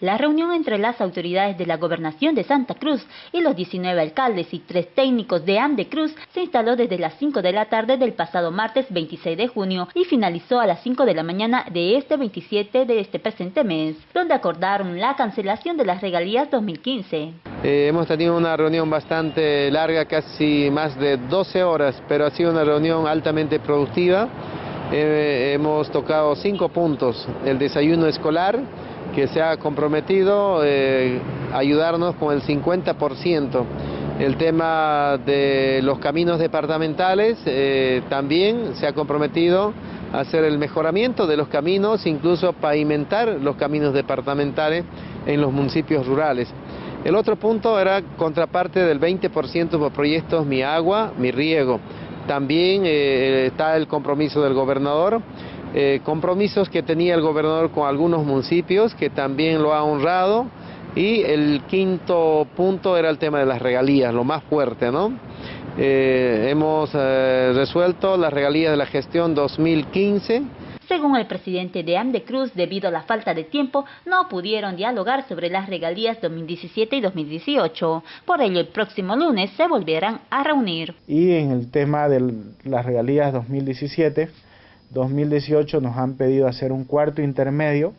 La reunión entre las autoridades de la Gobernación de Santa Cruz y los 19 alcaldes y tres técnicos de AMDE Cruz se instaló desde las 5 de la tarde del pasado martes 26 de junio y finalizó a las 5 de la mañana de este 27 de este presente mes, donde acordaron la cancelación de las regalías 2015. Eh, hemos tenido una reunión bastante larga, casi más de 12 horas, pero ha sido una reunión altamente productiva. Eh, hemos tocado cinco puntos, el desayuno escolar, que se ha comprometido eh, ayudarnos con el 50%. El tema de los caminos departamentales eh, también se ha comprometido a hacer el mejoramiento de los caminos, incluso pavimentar los caminos departamentales en los municipios rurales. El otro punto era contraparte del 20% por proyectos Mi Agua, Mi Riego. También eh, está el compromiso del gobernador eh, compromisos que tenía el gobernador con algunos municipios, que también lo ha honrado, y el quinto punto era el tema de las regalías, lo más fuerte, ¿no? Eh, hemos eh, resuelto las regalías de la gestión 2015. Según el presidente de AMDE Cruz, debido a la falta de tiempo, no pudieron dialogar sobre las regalías 2017 y 2018. Por ello, el próximo lunes se volverán a reunir. Y en el tema de las regalías 2017, 2018 nos han pedido hacer un cuarto intermedio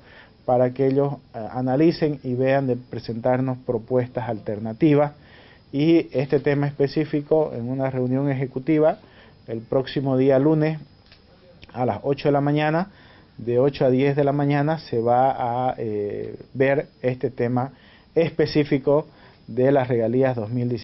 para que ellos eh, analicen y vean de presentarnos propuestas alternativas y este tema específico en una reunión ejecutiva el próximo día lunes a las 8 de la mañana, de 8 a 10 de la mañana se va a eh, ver este tema específico de las regalías 2017.